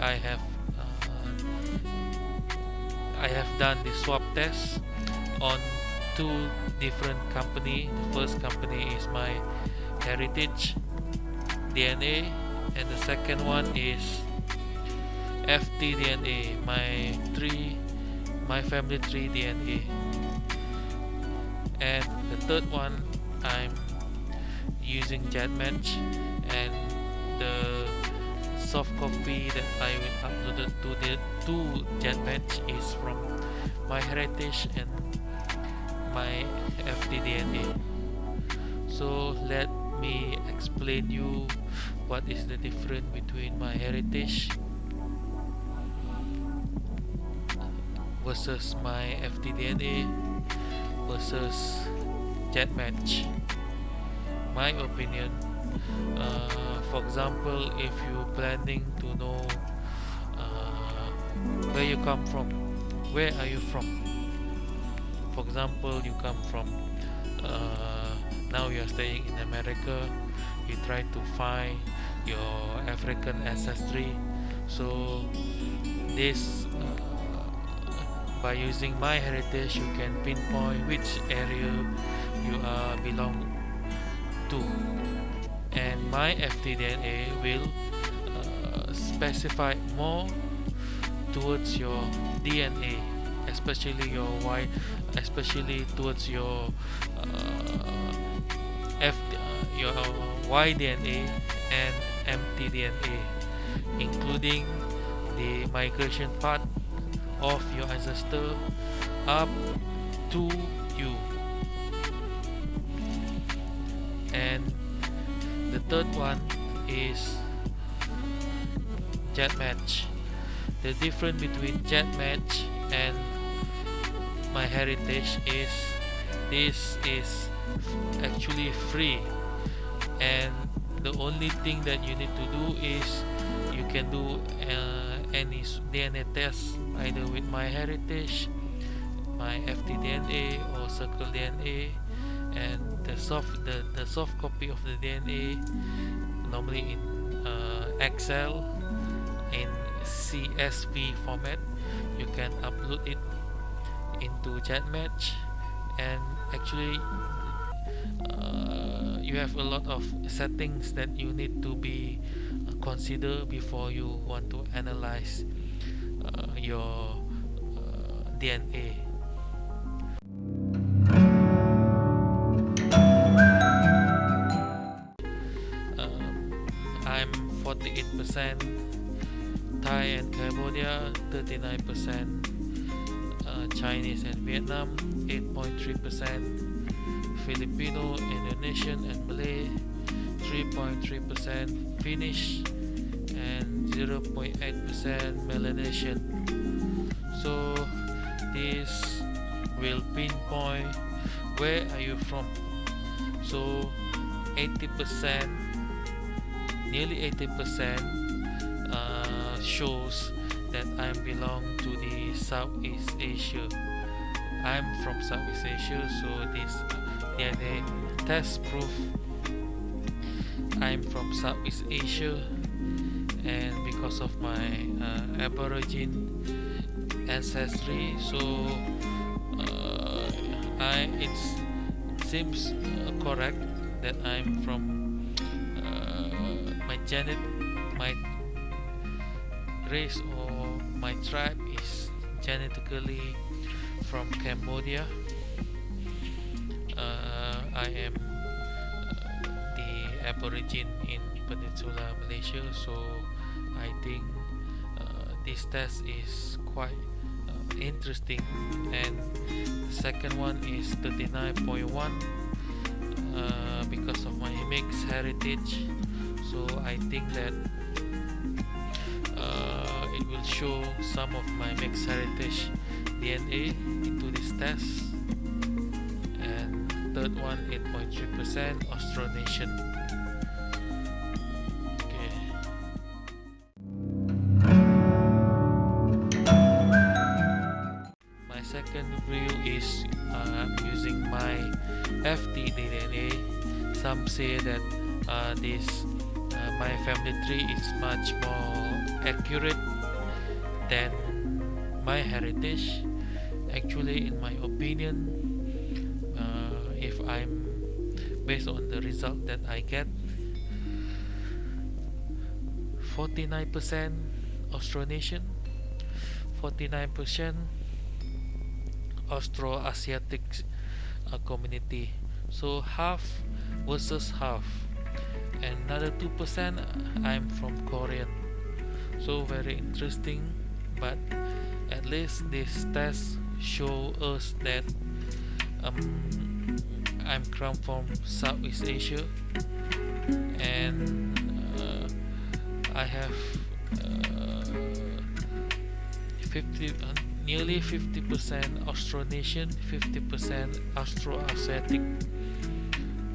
I have uh, I have done the swap test on two different company. The first company is my heritage DNA and the second one is FTDNA my three my family tree DNA and the third one I'm using GEDmatch and the soft copy that I will upload to the to GEDmatch is from my heritage and my FTDNA so let me explain you what is the difference between my heritage versus my FTDNA versus GEDmatch my opinion uh, for example if you're planning to know uh, where you come from where are you from? For example you come from uh, now you are staying in America you try to find your African ancestry. So this uh, by using my heritage you can pinpoint which area you uh, belong to my FTDNA will uh, specify more towards your DNA especially your Y especially towards your uh, F uh, your Y-DNA and mtDNA including the migration part of your ancestor up to third one is GEDmatch the difference between GEDmatch and my heritage is this is actually free. And the only thing that you need to do is you can do uh, any DNA test either with my heritage my FTDNA or circle DNA and the soft the, the soft copy of the DNA normally in uh, Excel in CSV format you can upload it into GEDmatch and actually uh, you have a lot of settings that you need to be consider before you want to analyze uh, your uh, DNA. Cambodia, 39% uh, Chinese and Vietnam, 8.3% Filipino, Indonesian and Malay, 3.3% Finnish, and 0.8% Melanesian so this will pinpoint where are you from? So 80% nearly 80% uh, shows that I belong to the Southeast Asia. I'm from Southeast Asia so this DNA test proof. I'm from Southeast Asia and because of my uh, aborigine ancestry so uh, I it seems uh, correct that I'm from uh, my genet my race my tribe is genetically from Cambodia. Uh, I am uh, the aborigine in Peninsula Malaysia so I think uh, this test is quite uh, interesting. And the second one is 39.1 uh, because of my mixed heritage. So I think that will show some of my mixed heritage DNA into this test. And third one 8.3% Austronesian is uh, I'm using my FTDNA some say that uh, this uh, my family tree is much more accurate than my heritage actually in my opinion uh, if I'm based on the result that I get 49% Austronesian 49% Austroasiatic uh, community. So half versus half. And another 2% I'm from Korean. So very interesting but at least this test show us that um, I'm come from Southeast Asia and uh, I have uh, 50 uh, nearly 50% Austronesian 50% Austroasiatic.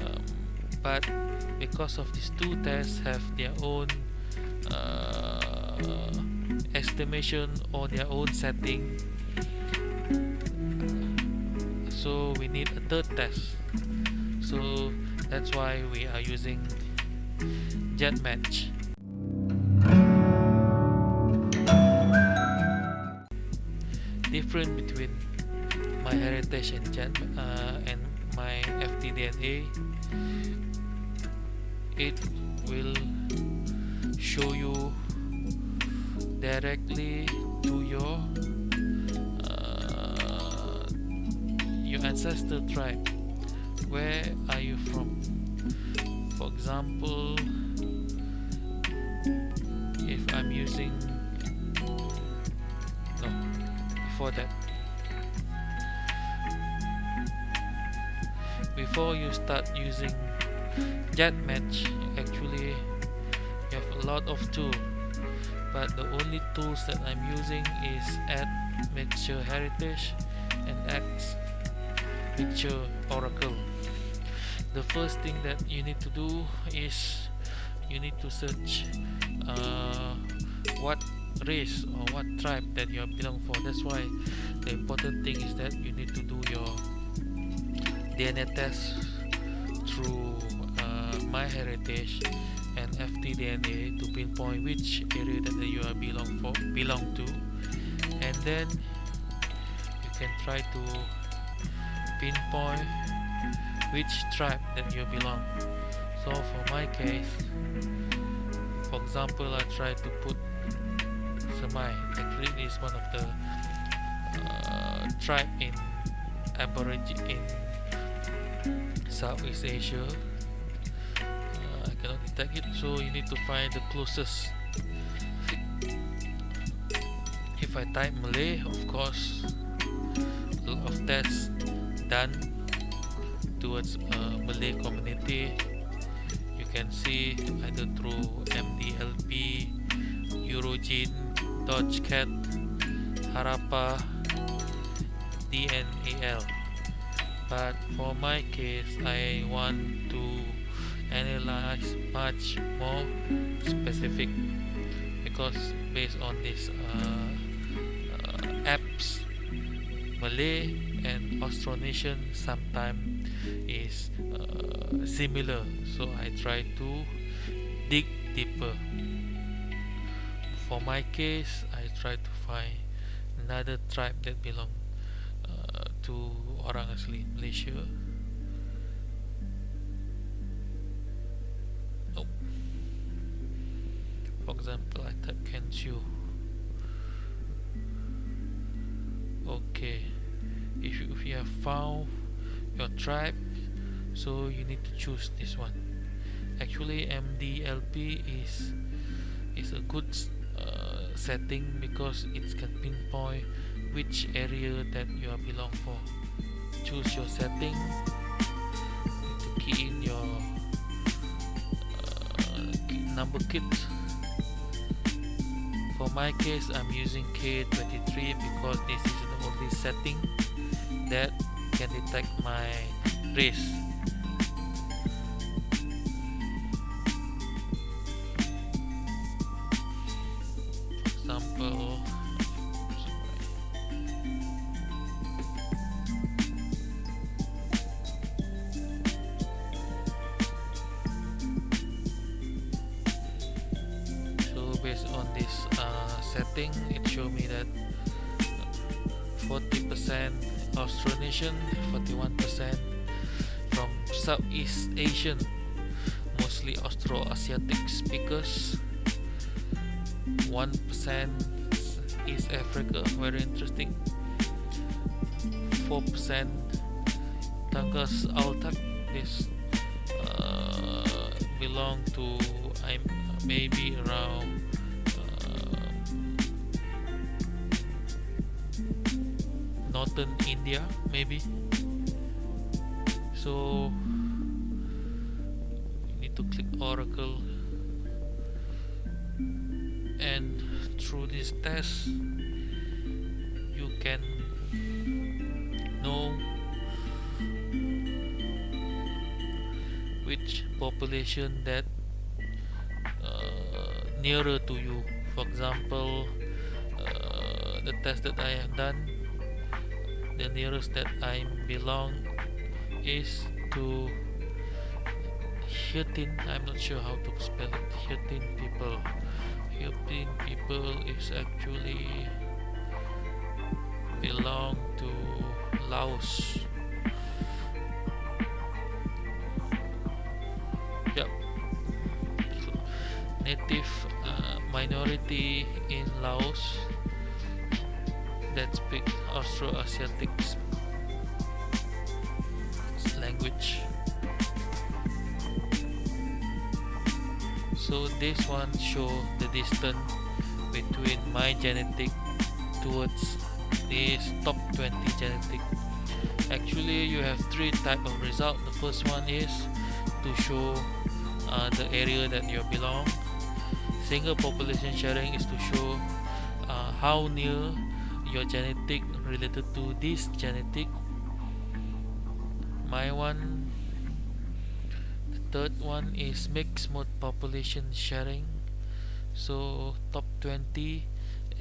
Um, but because of these two tests have their own uh, estimation or their own setting. So we need a third test. So that's why we are using GEDmatch different between my heritage and Jet uh, and my FTDNA it will show you directly to your uh, your ancestor tribe. Where are you from? For example if I'm using no before that. Before you start using GEDmatch actually you have a lot of tools but the only tools that I'm using is add mixture heritage and X mixture oracle. The first thing that you need to do is you need to search uh, what race or what tribe that you belong for. That's why the important thing is that you need to do your DNA test through uh, MyHeritage and FTDNA to pinpoint which area that you are belong for belong to. And then you can try to pinpoint which tribe that you belong. So for my case for example I try to put Semai. Actually is one of the uh, tribe in Aborigine in Southeast Asia cannot detect it so you need to find the closest. If I type Malay of course a lot of tests done towards a Malay community. You can see either through MDLP, Eurogene, Dodecad, Harappa, DNAL but for my case I want to analyze much more specific because based on these uh, uh, apps Malay and Austronesian sometimes is uh, similar. So I try to dig deeper. For my case I try to find another tribe that belong uh, to orang asli Malaysia example I type Kensiu okay. If you, if you have found your tribe so you need to choose this one. Actually MDLP is is a good uh, setting because it can pinpoint which area that you are belong for. Choose your setting. To key in your uh, number kit my case I'm using K23 because this is the only setting that can detect my race 40% Austronesian 41% from Southeast Asian mostly Austroasiatic speakers. 1% East Africa very interesting. 4% Tangas Altak this uh, belong to I'm maybe around India maybe. So you need to click Oracle. And through this test you can know which population that uh, nearer to you. For example uh, the test that I have done the nearest that I belong is to Hirtin. I'm not sure how to spell it. People. Hirtin people is actually belong to Laos. Yep native uh, minority in Laos that speak Austroasiatic language. So this one show the distance between my genetic towards this top 20 genetic. Actually you have three type of result. The first one is to show uh, the area that you belong. Single population sharing is to show uh, how near your genetic related to this genetic. My one the third one is mixed mode population sharing. So top 20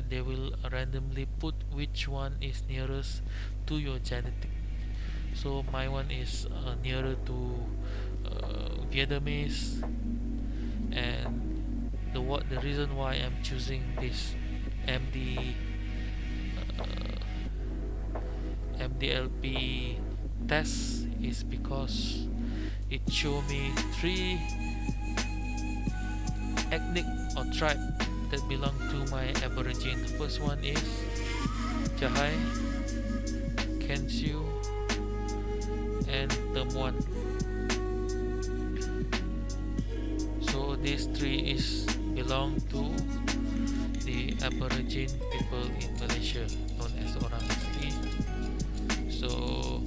they will randomly put which one is nearest to your genetic. So my one is uh, nearer to uh, Vietnamese. And the what the reason why I'm choosing this MD MDLP test is because it show me three ethnic or tribe that belong to my aborigine. The first one is Jahai Kensiu and Temuan so these three is belong to the aborigine people in Malaysia known as Orang Asli so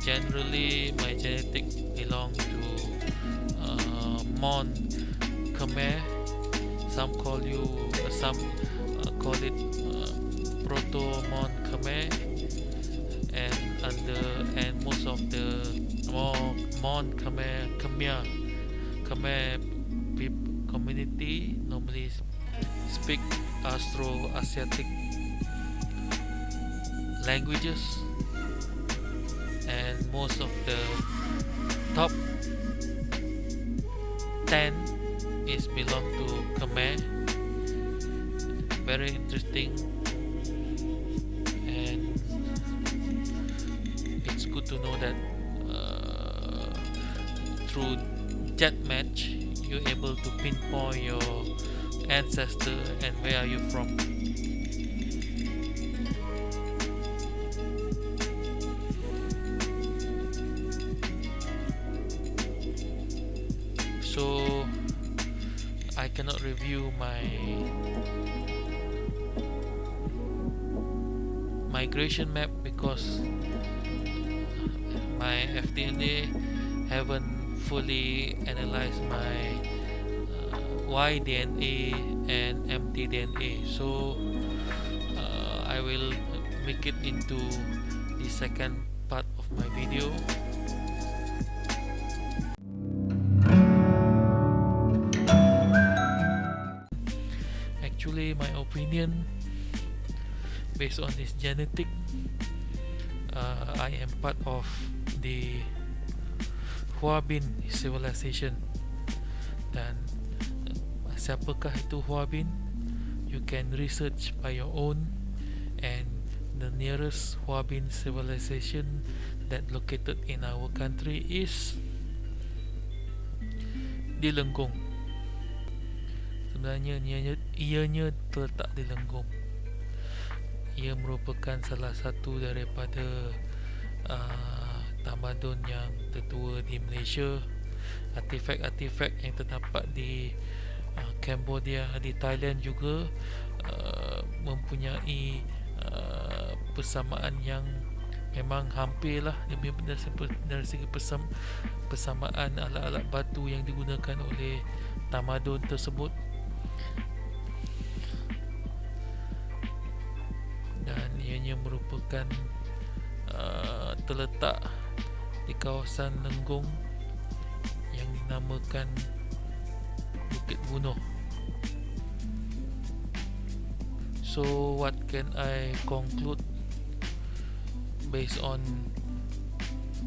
generally my genetic belong to uh, Mon Khmer. Some call you uh, some uh, call it uh, proto mon khmer. And under and most of the mon, khmer khmer khmer community normally speak Austro-Asiatic languages most of the top 10 is belong to Khmer. Very interesting. And it's good to know that uh, through jet match you're able to pinpoint your ancestor and where are you from so I cannot review my migration map because my FDNA haven't fully analyzed my uh, Y-DNA and mtDNA so uh, I will make it into the second part of my video opinion based on this genetic uh, I am part of the Huabin civilization. Dan siapakah itu Huabin you can research by your own and the nearest Huabin civilization that located in our country is di Lenggong sebenarnya ianya, ianya terletak di Lenggong. Ia merupakan salah satu daripada uh, tamadun yang tertua di Malaysia. Artifak-artifak yang terdapat di uh, Cambodia di Thailand juga uh, mempunyai uh, persamaan yang memang hampirlah lebih dari dari segi persam, persamaan alat-alat batu yang digunakan oleh tamadun tersebut dan ianya merupakan uh, terletak di kawasan Lenggong yang dinamakan Bukit Bunuh. So what can I conclude based on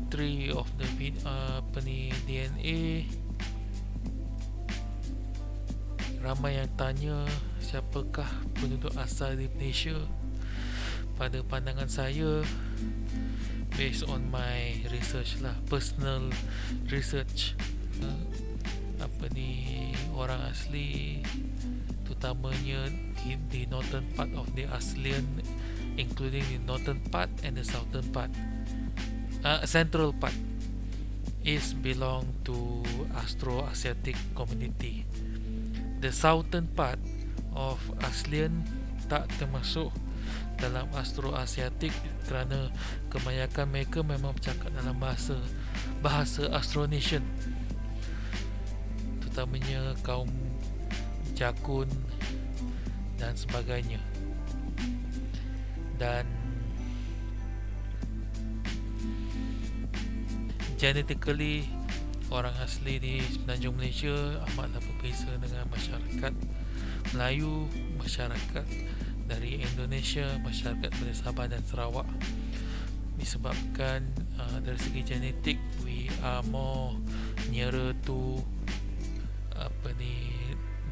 three of the uh, DNA? Ramai yang tanya siapakah penduduk asal di Malaysia? Pada pandangan saya, based on my research lah, personal research, uh, apa ni orang asli terutamanya in the northern part of the ASEAN including the northern part and the southern part. Uh, central part. Is belong to Austro-Asiatic community the southern part of ASEAN tak termasuk dalam Austro-Asiatic kerana kebanyakan mereka memang bercakap dalam bahasa bahasa Austronesian terutamanya kaum Jakun dan sebagainya. Dan genetically orang asli di Semenanjung Malaysia amatlah berbeza dengan masyarakat Melayu masyarakat dari Indonesia masyarakat dari Sabah dan Sarawak. Disebabkan uh, dari segi genetik we are more nearer to apa ni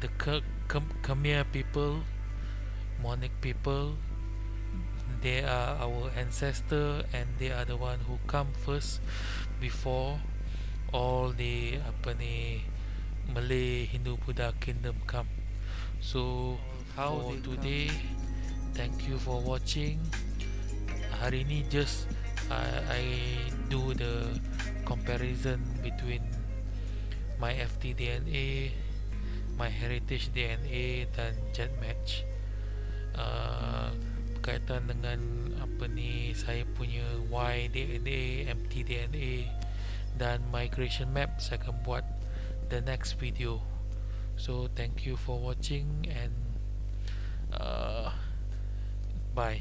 the Khmer people Monic people. They are our ancestor and they are the one who come first before all the apa ni Malay Hindu Buddha kingdom come. So how for today thank you for watching. Hari ni just I, I do the comparison between my FTDNA, my heritage DNA dan jet match. Uh, berkaitan dengan apa ni saya punya Y DNA, MT DNA dan migration map saya akan buat the next video. So thank you for watching and uh, bye.